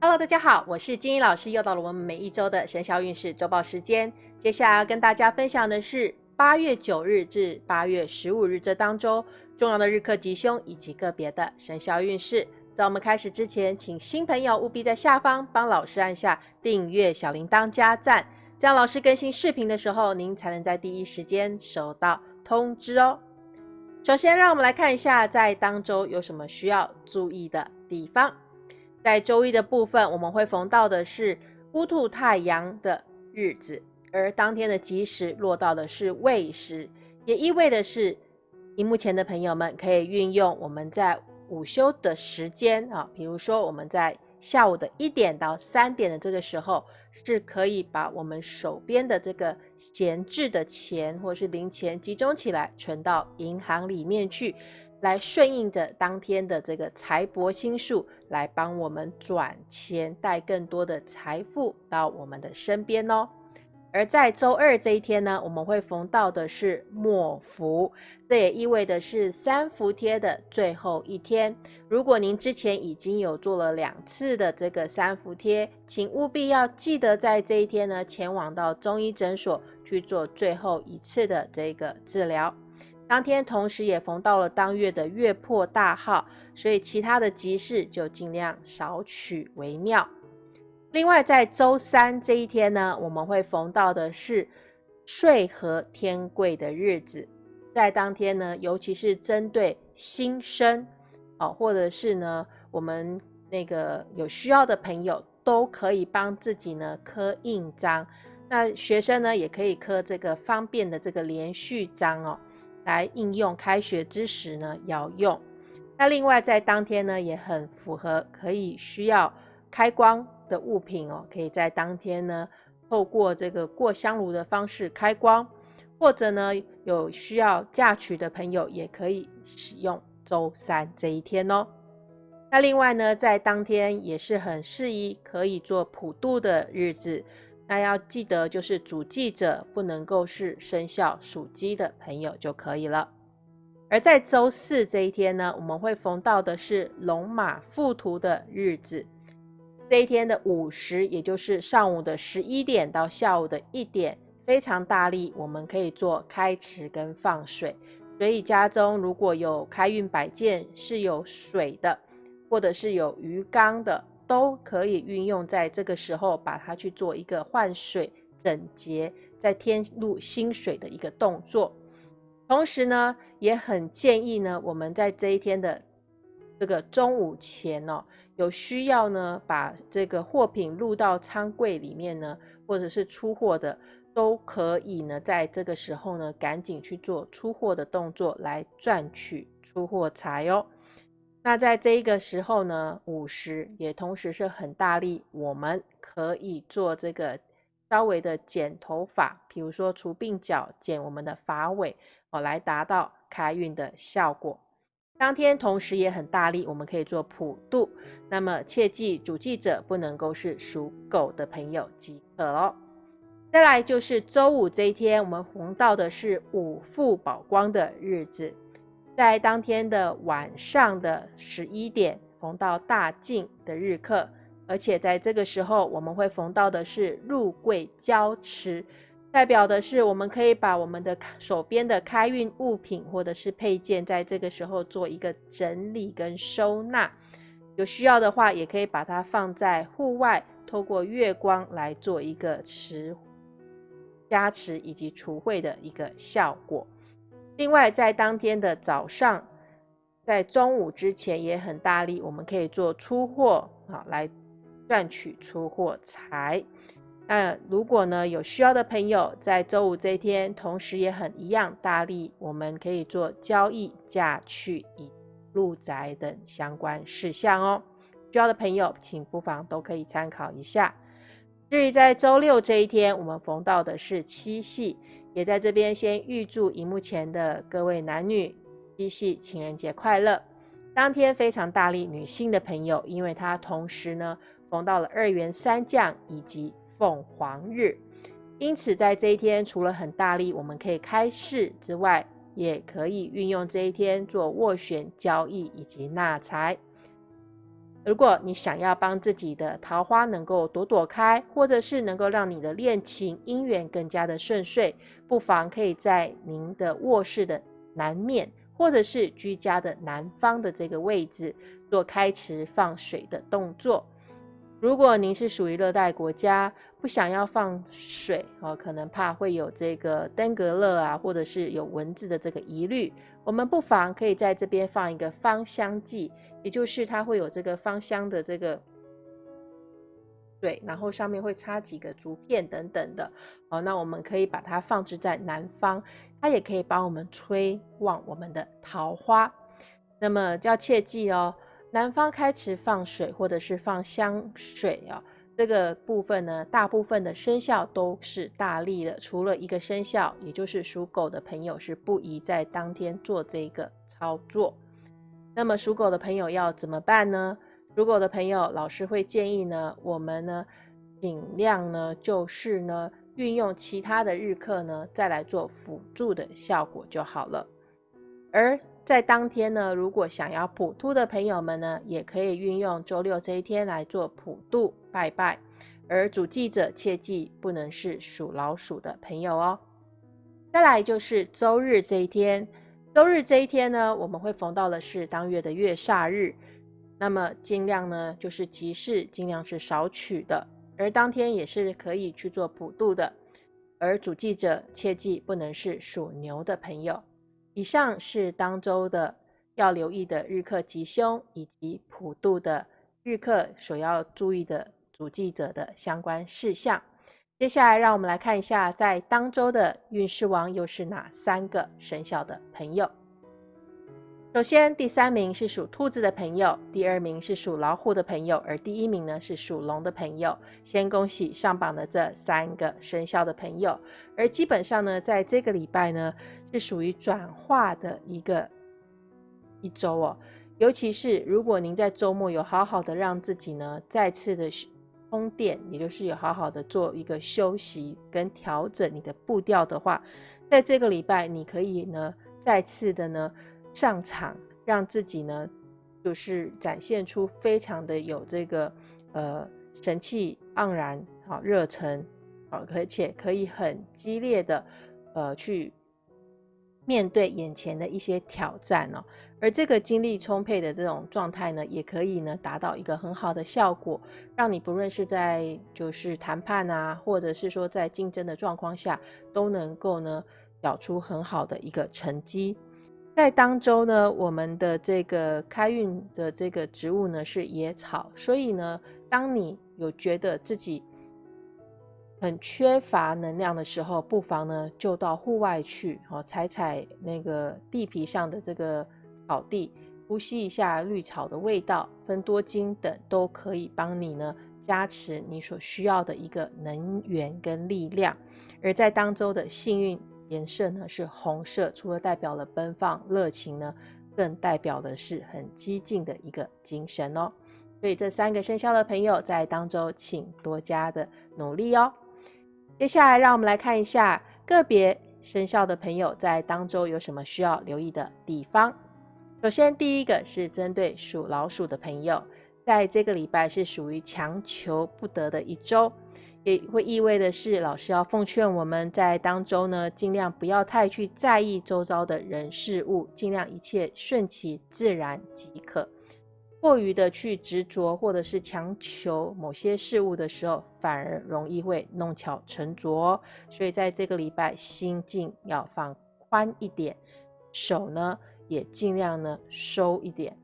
Hello，大家好，我是金英老师，又到了我们每一周的生肖运势周报时间。接下来要跟大家分享的是八月九日至八月十五日这当中重要的日课吉凶以及个别的生肖运势。在我们开始之前，请新朋友务必在下方帮老师按下订阅、小铃铛、加赞，这样老师更新视频的时候，您才能在第一时间收到通知哦。首先，让我们来看一下在当周有什么需要注意的地方。在周一的部分，我们会逢到的是乌兔太阳的日子，而当天的吉时落到的是未时，也意味的是，荧幕前的朋友们可以运用我们在午休的时间啊，比如说我们在下午的一点到三点的这个时候，是可以把我们手边的这个闲置的钱或是零钱集中起来，存到银行里面去。来顺应着当天的这个财帛星数，来帮我们转钱，带更多的财富到我们的身边哦。而在周二这一天呢，我们会逢到的是末伏，这也意味着是三伏贴的最后一天。如果您之前已经有做了两次的这个三伏贴，请务必要记得在这一天呢，前往到中医诊所去做最后一次的这个治疗。当天同时也逢到了当月的月破大号，所以其他的吉事就尽量少取为妙。另外，在周三这一天呢，我们会逢到的是岁合天贵的日子，在当天呢，尤其是针对新生哦，或者是呢我们那个有需要的朋友，都可以帮自己呢刻印章。那学生呢，也可以刻这个方便的这个连续章哦。来应用开学之时呢，要用。那另外在当天呢，也很符合可以需要开光的物品哦，可以在当天呢，透过这个过香炉的方式开光，或者呢有需要嫁娶的朋友也可以使用周三这一天哦。那另外呢，在当天也是很适宜可以做普渡的日子。那要记得，就是主祭者不能够是生肖属鸡的朋友就可以了。而在周四这一天呢，我们会逢到的是龙马附图的日子。这一天的午时，也就是上午的十一点到下午的一点，非常大力，我们可以做开池跟放水。所以家中如果有开运摆件是有水的，或者是有鱼缸的。都可以运用在这个时候，把它去做一个换水、整洁、再添入新水的一个动作。同时呢，也很建议呢，我们在这一天的这个中午前哦，有需要呢，把这个货品入到仓柜里面呢，或者是出货的，都可以呢，在这个时候呢，赶紧去做出货的动作，来赚取出货财哦。那在这一个时候呢，午时也同时是很大力，我们可以做这个稍微的剪头发，比如说除鬓角、剪我们的发尾哦，来达到开运的效果。当天同时也很大力，我们可以做普渡。那么切记，主祭者不能够是属狗的朋友即可哦。再来就是周五这一天，我们逢到的是五富宝光的日子。在当天的晚上的十一点逢到大进的日课，而且在这个时候我们会逢到的是入柜交持，代表的是我们可以把我们的手边的开运物品或者是配件，在这个时候做一个整理跟收纳。有需要的话，也可以把它放在户外，透过月光来做一个持加持以及除秽的一个效果。另外，在当天的早上，在中午之前也很大力，我们可以做出货啊，来赚取出货财。那如果呢有需要的朋友，在周五这一天，同时也很一样大力，我们可以做交易、嫁娶、以入宅等相关事项哦。需要的朋友，请不妨都可以参考一下。至于在周六这一天，我们逢到的是七夕。也在这边先预祝荧幕前的各位男女七夕情人节快乐。当天非常大力女性的朋友，因为它同时呢逢到了二元三将以及凤凰日，因此在这一天除了很大力我们可以开市之外，也可以运用这一天做斡旋交易以及纳财。如果你想要帮自己的桃花能够朵朵开，或者是能够让你的恋情姻缘更加的顺遂，不妨可以在您的卧室的南面，或者是居家的南方的这个位置做开池放水的动作。如果您是属于热带国家，不想要放水哦，可能怕会有这个登革热啊，或者是有蚊子的这个疑虑，我们不妨可以在这边放一个芳香剂，也就是它会有这个芳香的这个水，然后上面会插几个竹片等等的哦。那我们可以把它放置在南方，它也可以帮我们催旺我们的桃花。那么要切记哦。南方开始放水，或者是放香水啊，这个部分呢，大部分的生肖都是大利的，除了一个生肖，也就是属狗的朋友是不宜在当天做这个操作。那么属狗的朋友要怎么办呢？属狗的朋友，老师会建议呢，我们呢尽量呢就是呢运用其他的日课呢，再来做辅助的效果就好了，而。在当天呢，如果想要普渡的朋友们呢，也可以运用周六这一天来做普渡拜拜。而主祭者切记不能是属老鼠的朋友哦。再来就是周日这一天，周日这一天呢，我们会逢到的是当月的月煞日，那么尽量呢就是吉事尽量是少取的，而当天也是可以去做普渡的。而主祭者切记不能是属牛的朋友。以上是当周的要留意的日课吉凶，以及普渡的日课所要注意的主祭者的相关事项。接下来，让我们来看一下，在当周的运势王又是哪三个生肖的朋友。首先，第三名是属兔子的朋友，第二名是属老虎的朋友，而第一名呢是属龙的朋友。先恭喜上榜的这三个生肖的朋友。而基本上呢，在这个礼拜呢，是属于转化的一个一周哦。尤其是如果您在周末有好好的让自己呢再次的充电，也就是有好好的做一个休息跟调整你的步调的话，在这个礼拜你可以呢再次的呢。上场让自己呢，就是展现出非常的有这个呃神气盎然好热忱好，而且可以很激烈的呃去面对眼前的一些挑战哦。而这个精力充沛的这种状态呢，也可以呢达到一个很好的效果，让你不论是在就是谈判啊，或者是说在竞争的状况下，都能够呢缴出很好的一个成绩。在当周呢，我们的这个开运的这个植物呢是野草，所以呢，当你有觉得自己很缺乏能量的时候，不妨呢就到户外去，哦，踩踩那个地皮上的这个草地，呼吸一下绿草的味道，分多精等都可以帮你呢加持你所需要的一个能源跟力量。而在当周的幸运。颜色呢是红色，除了代表了奔放热情呢，更代表的是很激进的一个精神哦。所以这三个生肖的朋友在当周，请多加的努力哦。接下来让我们来看一下个别生肖的朋友在当周有什么需要留意的地方。首先第一个是针对属老鼠的朋友，在这个礼拜是属于强求不得的一周。也会意味的是，老师要奉劝我们在当周呢，尽量不要太去在意周遭的人事物，尽量一切顺其自然即可。过于的去执着或者是强求某些事物的时候，反而容易会弄巧成拙。所以在这个礼拜，心境要放宽一点，手呢也尽量呢收一点。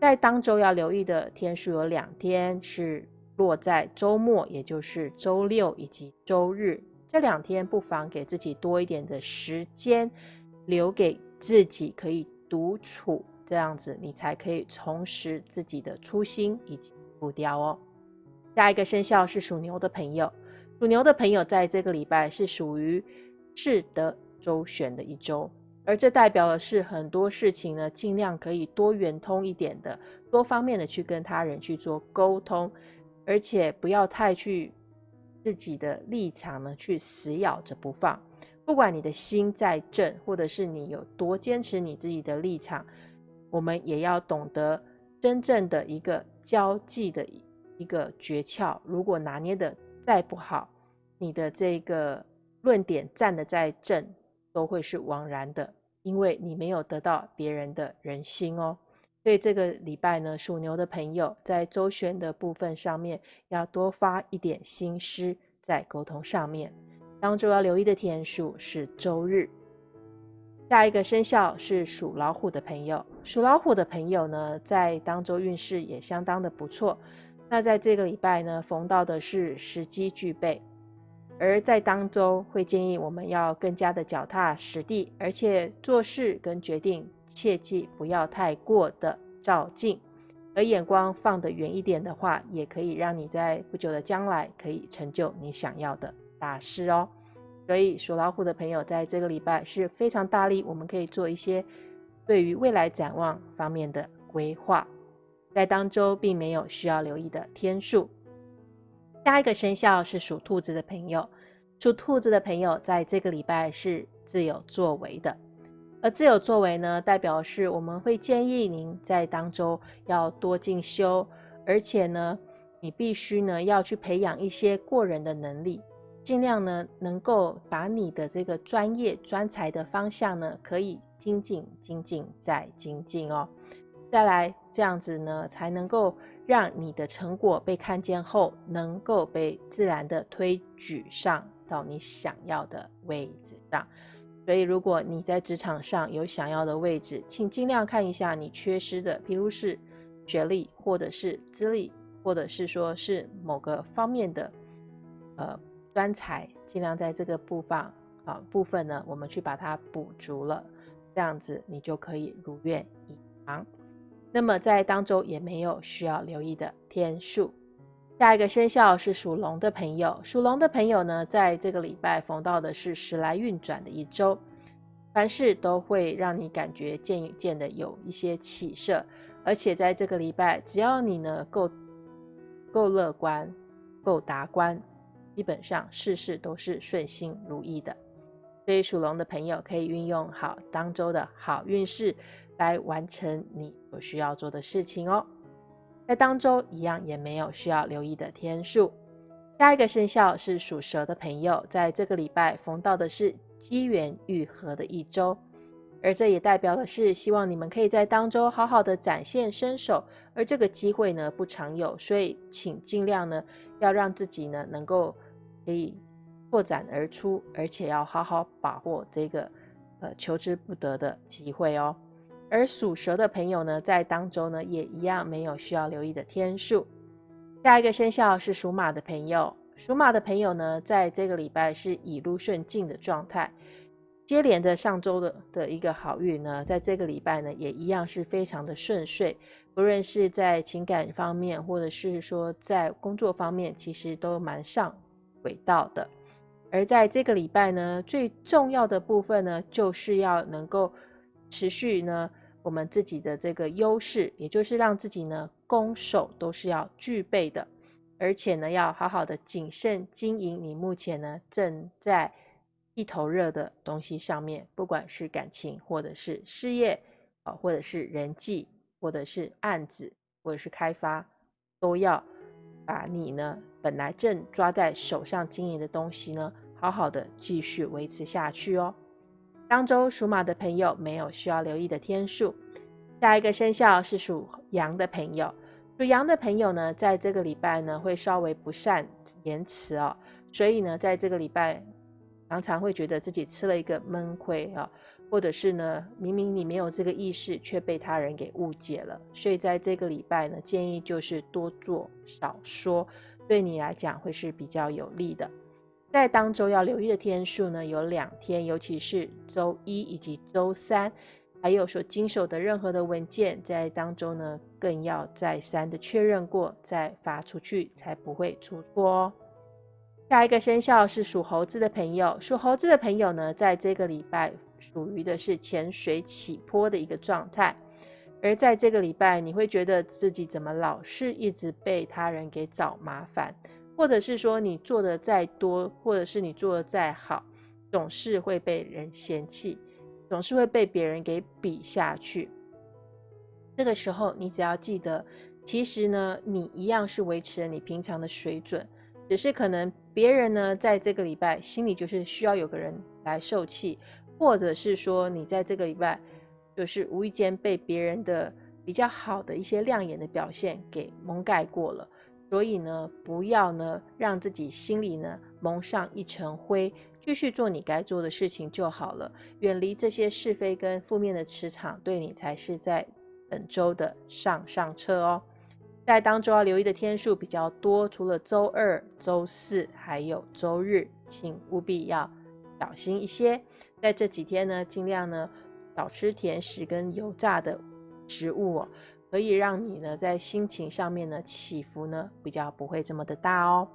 在当周要留意的天数有两天是。落在周末，也就是周六以及周日这两天，不妨给自己多一点的时间，留给自己可以独处，这样子你才可以重拾自己的初心以及步调哦。下一个生肖是属牛的朋友，属牛的朋友在这个礼拜是属于适得周旋的一周，而这代表的是很多事情呢，尽量可以多圆通一点的，多方面的去跟他人去做沟通。而且不要太去自己的立场呢，去死咬着不放。不管你的心再正，或者是你有多坚持你自己的立场，我们也要懂得真正的一个交际的一个诀窍，如果拿捏的再不好，你的这个论点站的再正，都会是枉然的，因为你没有得到别人的人心哦。所以这个礼拜呢，属牛的朋友在周旋的部分上面，要多发一点心思在沟通上面。当周要留意的天数是周日。下一个生肖是属老虎的朋友，属老虎的朋友呢，在当周运势也相当的不错。那在这个礼拜呢，逢到的是时机具备，而在当周会建议我们要更加的脚踏实地，而且做事跟决定。切记不要太过的照镜，而眼光放得远一点的话，也可以让你在不久的将来可以成就你想要的大事哦。所以属老虎的朋友在这个礼拜是非常大力，我们可以做一些对于未来展望方面的规划。在当周并没有需要留意的天数。下一个生肖是属兔子的朋友，属兔子的朋友在这个礼拜是自有作为的。而自有作为呢，代表是我们会建议您在当中要多进修，而且呢，你必须呢要去培养一些过人的能力，尽量呢能够把你的这个专业专才的方向呢可以精进、精进再精进哦。再来这样子呢，才能够让你的成果被看见后，能够被自然的推举上到你想要的位置上。所以，如果你在职场上有想要的位置，请尽量看一下你缺失的，譬如是学历，或者是资历，或者是说是某个方面的呃专才，尽量在这个部分啊部分呢，我们去把它补足了，这样子你就可以如愿以偿。那么在当周也没有需要留意的天数。下一个生肖是属龙的朋友，属龙的朋友呢，在这个礼拜逢到的是时来运转的一周，凡事都会让你感觉渐渐的有一些起色，而且在这个礼拜，只要你呢够够乐观、够达观，基本上事事都是顺心如意的。所以属龙的朋友可以运用好当周的好运势来完成你所需要做的事情哦。在当周一样也没有需要留意的天数。下一个生肖是属蛇的朋友，在这个礼拜逢到的是机缘愈合的一周，而这也代表的是希望你们可以在当周好好的展现身手，而这个机会呢不常有，所以请尽量呢要让自己呢能够可以拓展而出，而且要好好把握这个呃求之不得的机会哦。而属蛇的朋友呢，在当周呢也一样没有需要留意的天数。下一个生肖是属马的朋友，属马的朋友呢，在这个礼拜是以路顺境的状态，接连的上周的的一个好运呢，在这个礼拜呢也一样是非常的顺遂，不论是在情感方面，或者是说在工作方面，其实都蛮上轨道的。而在这个礼拜呢，最重要的部分呢，就是要能够持续呢。我们自己的这个优势，也就是让自己呢攻守都是要具备的，而且呢要好好的谨慎经营你目前呢正在一头热的东西上面，不管是感情或者是事业啊，或者是人际，或者是案子，或者是开发，都要把你呢本来正抓在手上经营的东西呢，好好的继续维持下去哦。当周属马的朋友没有需要留意的天数。下一个生肖是属羊的朋友，属羊的朋友呢，在这个礼拜呢会稍微不善言辞哦，所以呢，在这个礼拜常常会觉得自己吃了一个闷亏啊，或者是呢，明明你没有这个意识，却被他人给误解了。所以在这个礼拜呢，建议就是多做少说，对你来讲会是比较有利的。在当周要留意的天数呢，有两天，尤其是周一以及周三，还有所经手的任何的文件，在当周呢，更要再三的确认过再发出去，才不会出错哦。下一个生肖是属猴子的朋友，属猴子的朋友呢，在这个礼拜属于的是潜水起坡的一个状态，而在这个礼拜，你会觉得自己怎么老是一直被他人给找麻烦。或者是说你做的再多，或者是你做的再好，总是会被人嫌弃，总是会被别人给比下去。这个时候你只要记得，其实呢，你一样是维持了你平常的水准，只是可能别人呢在这个礼拜心里就是需要有个人来受气，或者是说你在这个礼拜就是无意间被别人的比较好的一些亮眼的表现给蒙盖过了。所以呢，不要呢让自己心里呢蒙上一层灰，继续做你该做的事情就好了。远离这些是非跟负面的磁场，对你才是在本周的上上策哦。在当周要留意的天数比较多，除了周二、周四，还有周日，请务必要小心一些。在这几天呢，尽量呢少吃甜食跟油炸的食物哦。可以让你呢在心情上面呢起伏呢比较不会这么的大哦。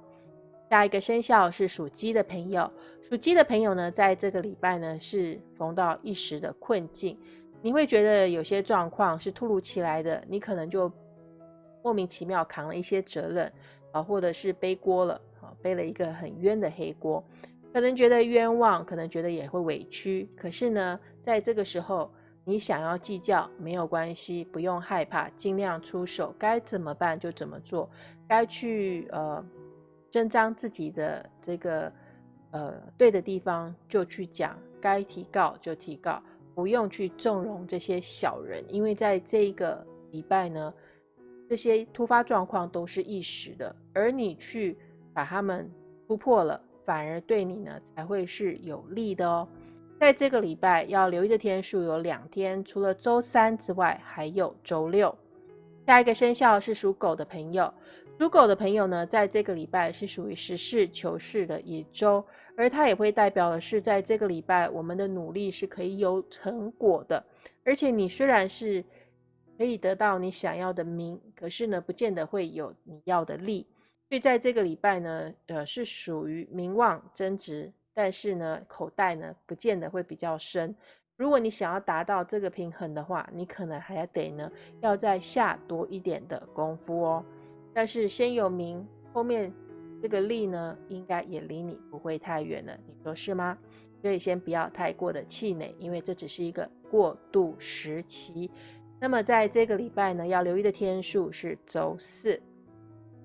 下一个生肖是属鸡的朋友，属鸡的朋友呢在这个礼拜呢是逢到一时的困境，你会觉得有些状况是突如其来的，你可能就莫名其妙扛了一些责任啊，或者是背锅了啊，背了一个很冤的黑锅，可能觉得冤枉，可能觉得也会委屈，可是呢在这个时候。你想要计较没有关系，不用害怕，尽量出手，该怎么办就怎么做，该去呃伸张自己的这个呃对的地方就去讲，该提告就提告，不用去纵容这些小人，因为在这一个礼拜呢，这些突发状况都是一时的，而你去把他们突破了，反而对你呢才会是有利的哦。在这个礼拜要留意的天数有两天，除了周三之外，还有周六。下一个生肖是属狗的朋友，属狗的朋友呢，在这个礼拜是属于实事求是的一周，而它也会代表的是，在这个礼拜我们的努力是可以有成果的。而且你虽然是可以得到你想要的名，可是呢，不见得会有你要的利。所以在这个礼拜呢，呃，是属于名望增值。但是呢，口袋呢不见得会比较深。如果你想要达到这个平衡的话，你可能还要得呢，要再下多一点的功夫哦。但是先有名，后面这个利呢，应该也离你不会太远了，你说是吗？所以先不要太过的气馁，因为这只是一个过渡时期。那么在这个礼拜呢，要留意的天数是周四。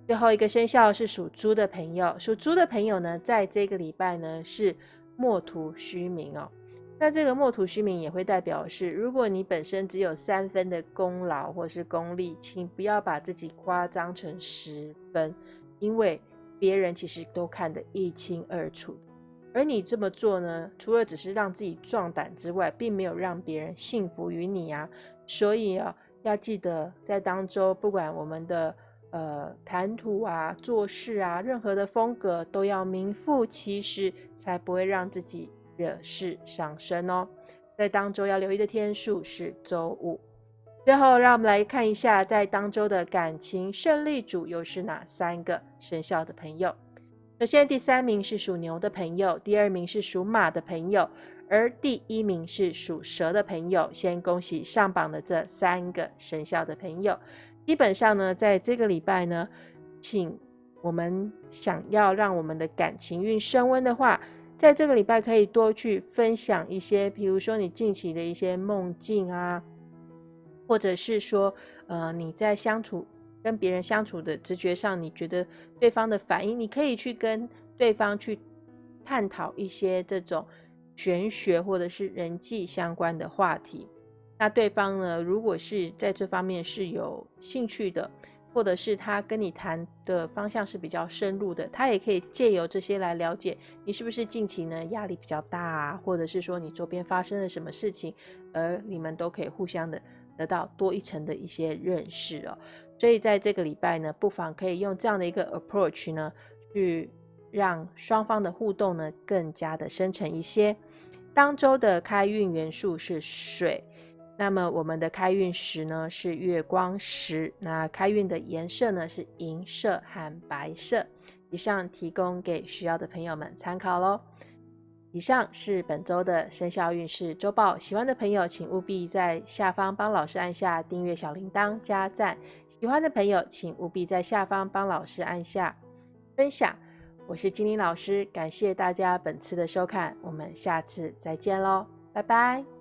最后一个生肖是属猪的朋友，属猪的朋友呢，在这个礼拜呢是莫图虚名哦。那这个莫图虚名也会代表是，如果你本身只有三分的功劳或是功力，请不要把自己夸张成十分，因为别人其实都看得一清二楚。而你这么做呢，除了只是让自己壮胆之外，并没有让别人信服于你啊。所以啊，要记得在当中，不管我们的。呃，谈吐啊，做事啊，任何的风格都要名副其实，才不会让自己惹事上身哦。在当周要留意的天数是周五。最后，让我们来看一下，在当周的感情胜利组又是哪三个生肖的朋友。首先，第三名是属牛的朋友，第二名是属马的朋友，而第一名是属蛇的朋友。先恭喜上榜的这三个生肖的朋友。基本上呢，在这个礼拜呢，请我们想要让我们的感情运升温的话，在这个礼拜可以多去分享一些，比如说你近期的一些梦境啊，或者是说，呃，你在相处跟别人相处的直觉上，你觉得对方的反应，你可以去跟对方去探讨一些这种玄学或者是人际相关的话题。那对方呢？如果是在这方面是有兴趣的，或者是他跟你谈的方向是比较深入的，他也可以借由这些来了解你是不是近期呢压力比较大啊，或者是说你周边发生了什么事情，而你们都可以互相的得到多一层的一些认识哦。所以在这个礼拜呢，不妨可以用这样的一个 approach 呢，去让双方的互动呢更加的深沉一些。当周的开运元素是水。那么我们的开运石呢是月光石，那开运的颜色呢是银色和白色。以上提供给需要的朋友们参考喽。以上是本周的生肖运势周报，喜欢的朋友请务必在下方帮老师按下订阅小铃铛加赞，喜欢的朋友请务必在下方帮老师按下分享。我是金玲老师，感谢大家本次的收看，我们下次再见喽，拜拜。